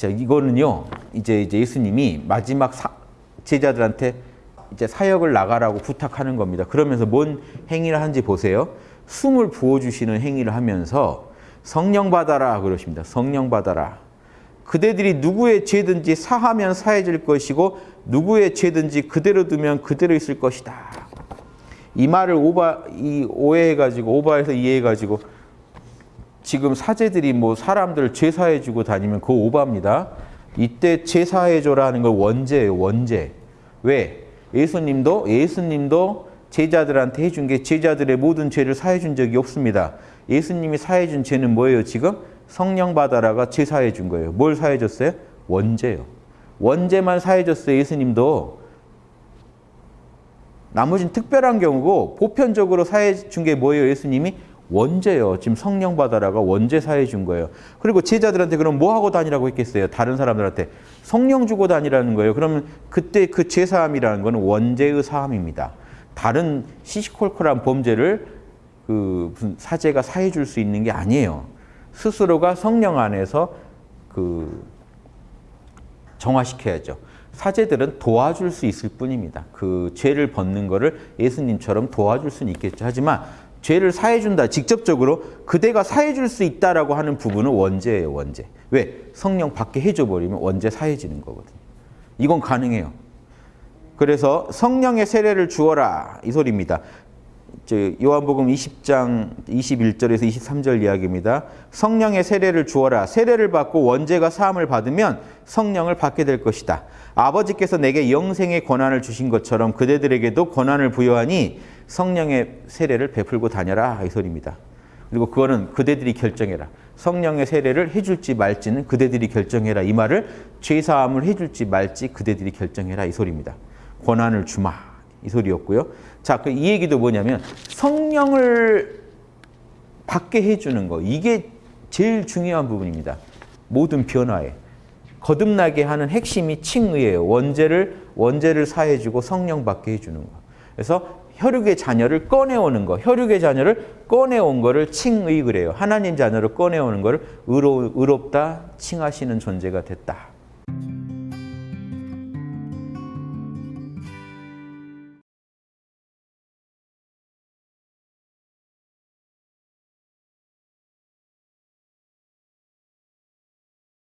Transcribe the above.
자, 이거는요. 이제 이제 예수님이 마지막 사, 제자들한테 이제 사역을 나가라고 부탁하는 겁니다. 그러면서 뭔 행위를 하는지 보세요. 숨을 부어 주시는 행위를 하면서 성령 받아라 그러십니다. 성령 받아라. 그대들이 누구의 죄든지 사하면 사해질 것이고 누구의 죄든지 그대로 두면 그대로 있을 것이다. 이 말을 오바 이 오해해 가지고 오바해서 이해해 가지고 지금 사제들이 뭐 사람들 제사해 주고 다니면 그거 오바입니다. 이때 제사해 줘라는 걸 원제예요, 원제. 왜? 예수님도 예수님도 제자들한테 해준 게 제자들의 모든 죄를 사해 준 적이 없습니다. 예수님이 사해 준 죄는 뭐예요, 지금? 성령 받아라가 제 사해 준 거예요. 뭘 사해 줬어요? 원제요. 원제만 사해 줬어요, 예수님도. 나머지는 특별한 경우고 보편적으로 사해 준 게 뭐예요, 예수님이? 원제요. 지금 성령 받아라가 원제 사해 준 거예요. 그리고 제자들한테 그럼 뭐 하고 다니라고 했겠어요? 다른 사람들한테 성령 주고 다니라는 거예요. 그러면 그때 그 제사함이라는 거는 원제의 사함입니다. 다른 시시콜콜한 범죄를 그 무슨 사제가 사해 줄 수 있는 게 아니에요. 스스로가 성령 안에서 그 정화시켜야죠. 사제들은 도와줄 수 있을 뿐입니다. 그 죄를 벗는 거를 예수님처럼 도와줄 수는 있겠죠. 하지만 죄를 사해준다 직접적으로 그대가 사해줄 수 있다라고 하는 부분은 원죄예요. 원죄. 왜? 성령 받게 해줘버리면 원죄 사해지는 거거든요. 이건 가능해요. 그래서 성령의 세례를 주어라 이 소리입니다. 요한복음 20장 21절에서 23절 이야기입니다. 성령의 세례를 주어라. 세례를 받고 원죄가 사함을 받으면 성령을 받게 될 것이다. 아버지께서 내게 영생의 권한을 주신 것처럼 그대들에게도 권한을 부여하니 성령의 세례를 베풀고 다녀라 이 소리입니다. 그리고 그거는 그대들이 결정해라. 성령의 세례를 해줄지 말지는 그대들이 결정해라. 이 말을 죄사함을 해줄지 말지 그대들이 결정해라 이 소리입니다. 권한을 주마 이 소리였고요. 자, 그 이 얘기도 뭐냐면 성령을 받게 해주는 거 이게 제일 중요한 부분입니다. 모든 변화에 거듭나게 하는 핵심이 칭의예요. 원죄를 원죄를 사해주고 성령 받게 해주는 거. 그래서 혈육의 자녀를 꺼내오는 거, 혈육의 자녀를 꺼내온 거를 칭의 그래요. 하나님 자녀를 꺼내오는 거를 의롭다 칭하시는 존재가 됐다.